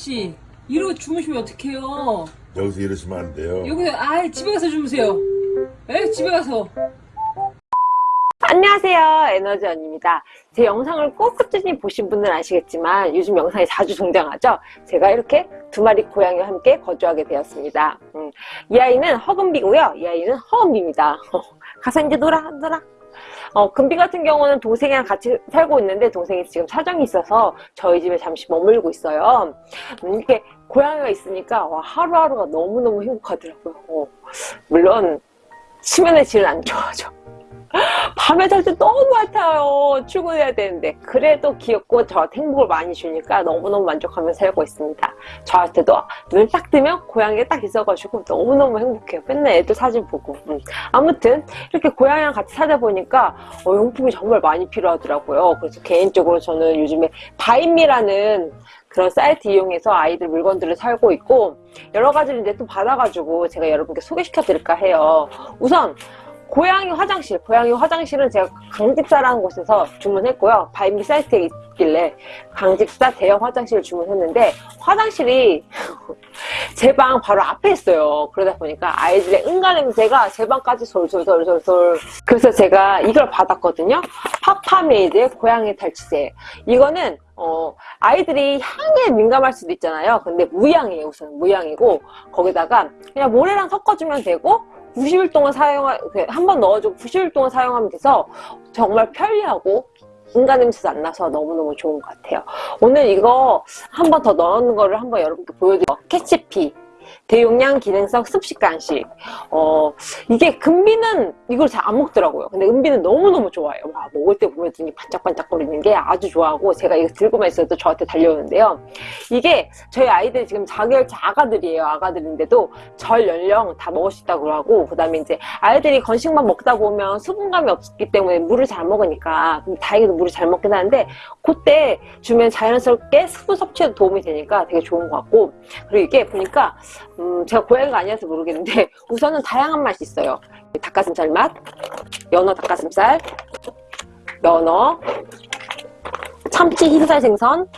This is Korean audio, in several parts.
아저씨 이러고 주무시면 어떡해요? 여기서 이러시면 안 돼요. 여기서 아 집에 가서 주무세요. 에 집에 가서. 안녕하세요. 에너지 언입니다. 제 영상을 꼭 꾸준히 보신 분들은 아시겠지만 요즘 영상에 자주 등장하죠? 제가 이렇게 두 마리 고양이와 함께 거주하게 되었습니다. 음, 이 아이는 허금비고요. 이 아이는 허은비입니다. 가서 이제 놀아 놀아 어, 금비 같은 경우는 동생이랑 같이 살고 있는데 동생이 지금 사정이 있어서 저희 집에 잠시 머물고 있어요. 음, 이렇게 고양이가 있으니까 와, 하루하루가 너무너무 행복하더라고요. 어, 물론 수면의 질은 안 좋아져 밤에 잘 때 너무 많아요. 출근해야 되는데. 그래도 귀엽고 저한테 행복을 많이 주니까 너무너무 만족하며 살고 있습니다. 저한테도 눈을 딱 뜨면 고양이가 딱 있어가지고 너무너무 행복해요. 맨날 애들 사진 보고. 음. 아무튼 이렇게 고양이랑 같이 살다 보니까 어, 용품이 정말 많이 필요하더라고요. 그래서 개인적으로 저는 요즘에 바인미라는 그런 사이트 이용해서 아이들 물건들을 살고 있고 여러 가지를 이제 또 받아가지고 제가 여러분께 소개시켜 드릴까 해요. 우선 고양이 화장실, 고양이 화장실은 제가 강집사라는 곳에서 주문했고요. 바인미 사이트에 있길래 강집사 대형 화장실을 주문했는데 화장실이 제 방 바로 앞에 있어요. 그러다 보니까 아이들의 응가 냄새가 제 방까지 솔솔솔솔솔 그래서 제가 이걸 받았거든요. 파파메이드의 고양이 탈취제 이거는 어, 아이들이 향에 민감할 수도 있잖아요. 근데 무향이에요. 우선 무향이고 거기다가 그냥 모래랑 섞어주면 되고 90일 동안 사용하, 한번 넣어주고 90일 동안 사용하면 돼서 정말 편리하고 인공 냄새도 안 나서 너무너무 좋은 것 같아요. 오늘 이거 한 번 더 넣는 거를 한번 여러분께 보여드릴게요. 캐치피. 대용량 기능성 습식 간식. 어 이게 금비는 이걸 잘 안 먹더라고요. 근데 은비는 너무너무 좋아해요. 와, 먹을 때 보면 눈이 반짝반짝거리는 게 아주 좋아하고 제가 이거 들고만 있어도 저한테 달려오는데요. 이게 저희 아이들이 지금 자결자 아가들이에요 아가들인데도 절 연령 다 먹을 수 있다고 하고 그 다음에 이제 아이들이 건식만 먹다 보면 수분감이 없기 때문에 물을 잘 먹으니까 다행히도 물을 잘 먹긴 하는데 그때 주면 자연스럽게 수분 섭취에도 도움이 되니까 되게 좋은 것 같고 그리고 이게 보니까 음, 제가 고양이가 아니어서 모르겠는데 우선은 다양한 맛이 있어요. 닭가슴살 맛 연어 닭가슴살 연어 참치 흰살 생선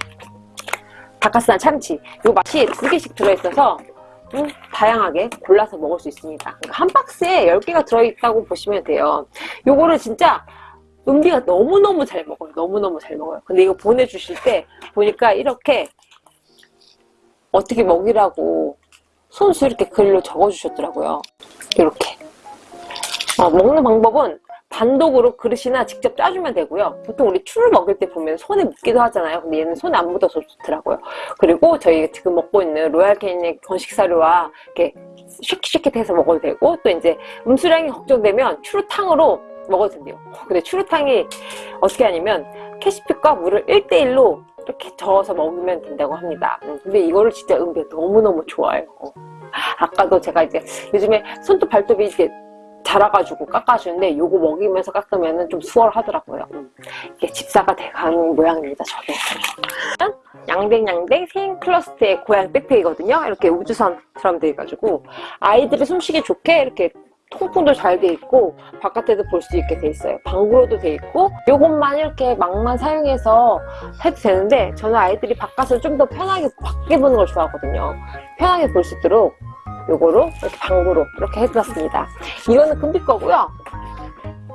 닭가슴살 참치. 이 맛이 두 개씩 들어있어서 음, 다양하게 골라서 먹을 수 있습니다. 그러니까 한 박스에 10개가 들어있다고 보시면 돼요. 요거를 진짜 은비가 너무너무 잘 먹어요. 너무너무 잘 먹어요. 근데 이거 보내주실 때 보니까 이렇게 어떻게 먹이라고 손수 이렇게 글로 적어주셨더라고요. 이렇게. 어, 먹는 방법은 단독으로 그릇이나 직접 짜주면 되고요. 보통 우리 추를 먹을 때 보면 손에 묻기도 하잖아요. 근데 얘는 손에 안 묻어서 좋더라고요. 그리고 저희가 지금 먹고 있는 로얄 캐닌의 건식 사료와 이렇게 쉐킷쉐킷해서 먹어도 되고 또 이제 음수량이 걱정되면 추루탕으로 먹어도 된대요. 근데 추루탕이 어떻게 하냐면 캐시핏과 물을 1대1로 이렇게 저어서 먹으면 된다고 합니다 음, 근데 이거를 진짜 은비 너무너무 좋아해요 어. 아까도 제가 이제 요즘에 손톱 발톱이 이렇게 자라가지고 깎아주는데 요거 먹이면서 깎으면 좀 수월하더라고요 음. 이게 집사가 돼가는 모양입니다 저도 양댕양댕 생 클러스트의 고양 백팩이거든요 이렇게 우주선처럼 돼가지고 아이들이 숨쉬기 좋게 이렇게 통풍도 잘 돼 있고 바깥에도 볼 수 있게 돼 있어요. 방구로도 돼 있고 요것만 이렇게 막만 사용해서 해도 되는데 저는 아이들이 바깥을 좀 더 편하게 밖에 보는 걸 좋아하거든요. 편하게 볼 수 있도록 요거로 이렇게 방구로 이렇게 해놨습니다. 이거는 금비 거고요.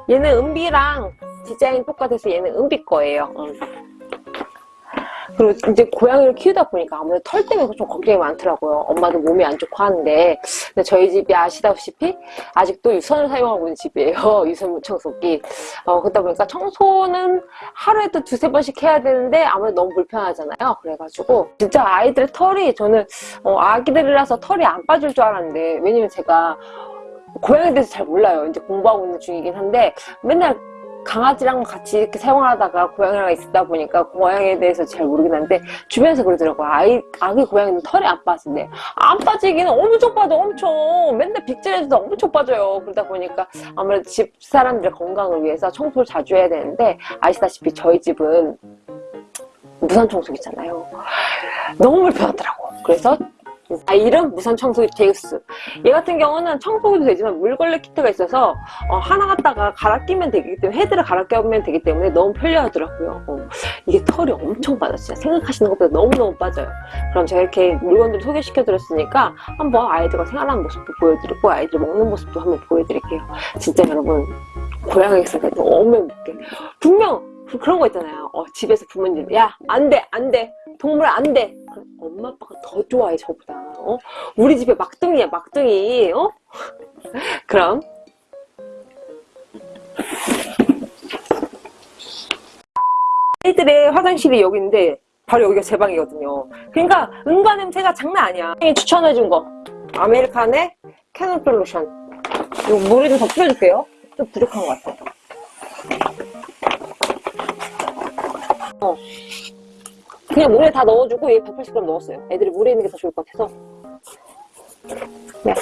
얘는 은비랑 디자인 똑같아서 얘는 은비 거예요. 음. 그리고 이제 고양이를 키우다 보니까 아무래도 털 때문에 좀 걱정이 많더라고요. 엄마도 몸이 안 좋고 하는데 근데 저희 집이 아시다시피 아직도 유선을 사용하고 있는 집이에요. 유선 청소기. 어, 그러다 보니까 청소는 하루에도 두세 번씩 해야 되는데 아무래도 너무 불편하잖아요. 그래가지고 진짜 아이들의 털이 저는 어, 아기들이라서 털이 안 빠질 줄 알았는데 왜냐면 제가 고양이에 대해서 잘 몰라요. 이제 공부하고 있는 중이긴 한데 맨날 강아지랑 같이 이렇게 생활하다가 고양이랑 있다 보니까 고양이에 대해서 잘 모르긴 한데 주변에서 그러더라고요. 아이, 아기 고양이는 털이 안 빠진대. 안 빠지기는 엄청 빠져 엄청. 맨날 빅질해도 엄청 빠져요. 그러다 보니까 아무래도 집 사람들의 건강을 위해서 청소를 자주 해야 되는데 아시다시피 저희 집은 무선 청소기잖아요. 너무 불편하더라고 그래서 아이름 무선 청소기 제우스. 얘 같은 경우는 청소기도 되지만 물걸레 키트가 있어서 어, 하나 갖다가 갈아 끼면 되기 때문에 헤드를 갈아 끼면 되기 때문에 너무 편리하더라고요. 어, 이게 털이 엄청 빠져 진짜 생각하시는 것보다 너무너무 빠져요. 그럼 제가 이렇게 물건들을 소개시켜 드렸으니까 한번 아이들과 생활하는 모습도 보여드리고 아이들 먹는 모습도 한번 보여드릴게요. 진짜 여러분 고양이 있으니까 너무 행복해 분명 그- 그런 거 있잖아요. 어, 집에서 부모님 야 안돼 안돼. 동물 안돼 엄마 아빠가 더 좋아해 저보다. 어? 우리 집에 막둥이야 막둥이. 어? 그럼. 애들의 화장실이 여기인데 바로 여기가 제 방이거든요. 그러니까 응가 냄새가 장난 아니야. 추천해준 거. 아메리칸의 캐논 솔루션. 이거 물에 좀더 뿌려줄게요. 좀 부족한 것 같아. 어. 그냥 물에 다 넣어주고 얘 180g 넣었어요. 애들이 물에 있는 게 더 좋을 것 같아서. 네.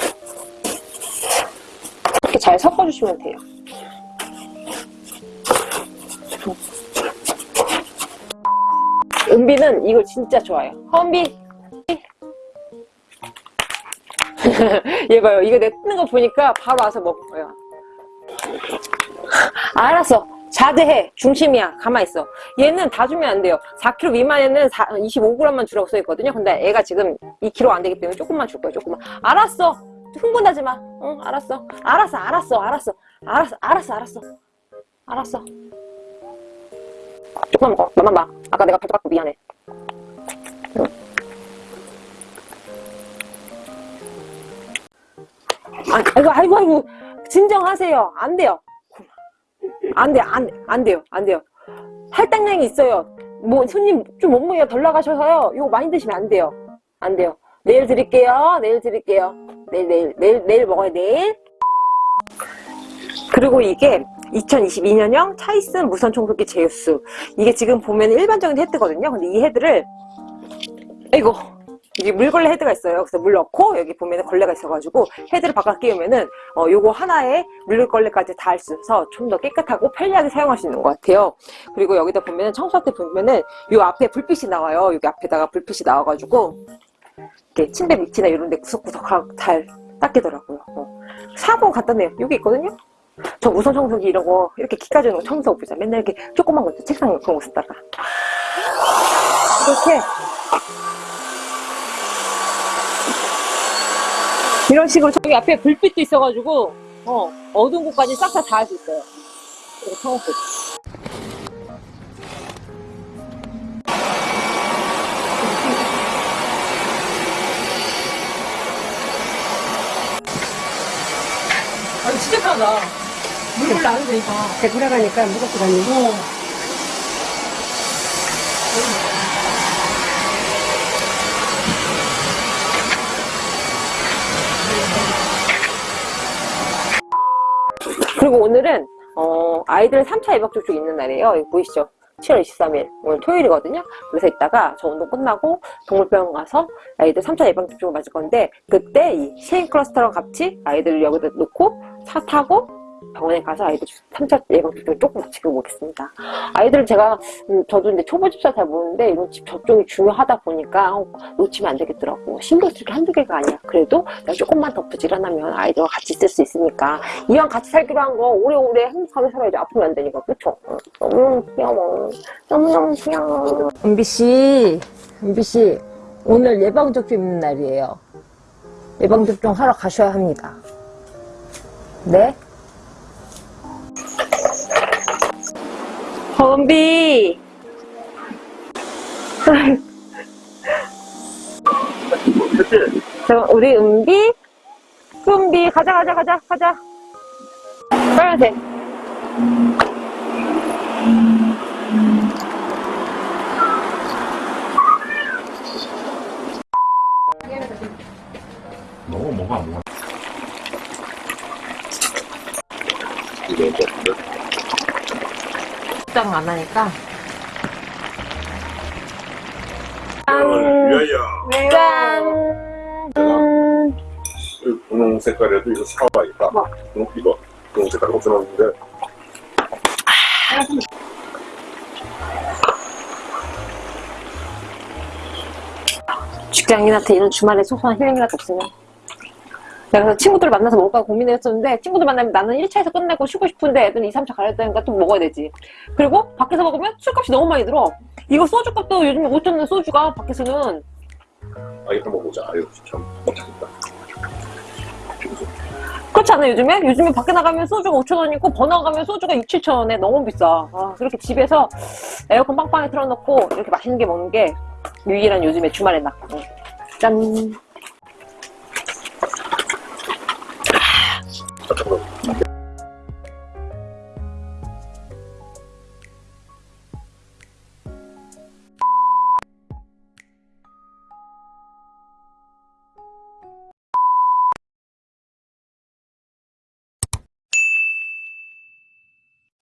이렇게 잘 섞어주시면 돼요. 은비는 이걸 진짜 좋아해요. 허은비! 얘 봐요. 이거 내 뜨는 거 보니까 바로 와서 먹어요. 알았어 자제해. 중심이야. 가만있어. 얘는 다 주면 안 돼요. 4kg 미만에는 25g만 주라고 써있거든요. 근데 애가 지금 2kg 안 되기 때문에 조금만 줄 거야 조금만. 알았어. 흥분하지 마 응 알았어. 알았어 알았어 알았어. 알았어 알았어 알았어. 알았어. 조금만 먹어. 너만 봐. 아까 내가 발톱 깎고 미안해. 응. 아, 아이고 아이고 아이고. 진정하세요. 안 돼요 안 돼, 안, 안 돼요, 안 돼요. 할당량이 있어요. 뭐, 손님 좀 몸무게가 덜 나가셔서요. 이거 많이 드시면 안 돼요. 안 돼요. 내일 드릴게요. 내일 드릴게요. 내일, 내일, 내일, 내일 먹어요, 내일. 그리고 이게 2022년형 차이슨 무선 청소기 제우스. 이게 지금 보면 일반적인 헤드거든요. 근데 이 헤드를, 아이고. 이게 물걸레 헤드가 있어요. 그래서 물 넣고 여기 보면 걸레가 있어가지고 헤드를 바꿔 끼우면은 어, 요거 하나에 물걸레까지 다 할 수 있어서 좀 더 깨끗하고 편리하게 사용할 수 있는 것 같아요. 그리고 여기다 보면은 청소할 때 보면은 요 앞에 불빛이 나와요. 여기 앞에다가 불빛이 나와가지고 이렇게 침대 밑이나 이런 데 구석구석 잘 닦이더라고요. 어. 사고 간단해요. 여기 있거든요. 저 무선 청소기 이런 거 이렇게 기까지 있는 거 청소하고 보자. 맨날 이렇게 조그만 거 있죠. 책상 그런 거 쓰다가 이렇게 이런 식으로 저기 앞에 불빛도 있어가지고 어, 어두운 곳까지 싹다다할수 있어요. 이거 청소기. 아니 진짜 편하다 물을 안 해도 되니까 배구라 가니까 무겁고 다니고 어 오늘은 어, 아이들 3차 예방접종 있는 날이에요. 여기 보이시죠? 7월 23일 오늘 토요일이거든요. 그래서 이따가 저 운동 끝나고 동물병원 가서 아이들 3차 예방접종을 맞을 건데 그때 이 시행 클러스터랑 같이 아이들을 여기다 놓고 차 타고 병원에 가서 아이들 3차 예방접종을 조금 마치고 오겠습니다. 아이들을 제가 음, 저도 이제 초보 집사 잘 모르는데 이런 집 접종이 중요하다 보니까 어, 놓치면 안 되겠더라고. 신경 쓸 게 한두 개가 아니야. 그래도 내가 조금만 더 부지런하면 아이들과 같이 있을 수 있으니까 이왕 같이 살기로 한 거 오래오래 행복하게 살아야지 아프면 안 되니까 그쵸? 응. 너무 귀여워. 너무너무 귀여워. 은비씨, 은비씨 오늘 예방접종 있는 날이에요. 예방접종 하러 가셔야 합니다. 네? 은비 저 우리 은비? 은비 가자 가자 가자 가자. 빨간색. 너무 뭐가 뭐가 적당 안 하니까. 짠 음, 이 분홍 색깔에도 이거 사와야겠다. 분홍 이거. 분홍 색깔 없어놨는데. 직장인한테 이런 주말에 소소한 힐링이라도 없으면 그래서 친구들 만나서 먹을까 고민했었는데 친구들 만나면 나는 1차에서 끝내고 쉬고 싶은데 애들은 2, 3차 가야 되니까 또 먹어야 되지 그리고 밖에서 먹으면 술값이 너무 많이 들어 이거 소주값도 요즘 5천원 소주가 밖에서는 아 이거 한번 보자. 아유 참 못하겠다. 그렇지 않아 요즘에? 요즘에 밖에 나가면 소주가 5천원이고 번화 가면 소주가 6, 7천원에 너무 비싸 아, 그렇게 집에서 에어컨 빵빵히 틀어놓고 이렇게 맛있는 게 먹는 게 유일한 요즘에 주말에 나 응. 짠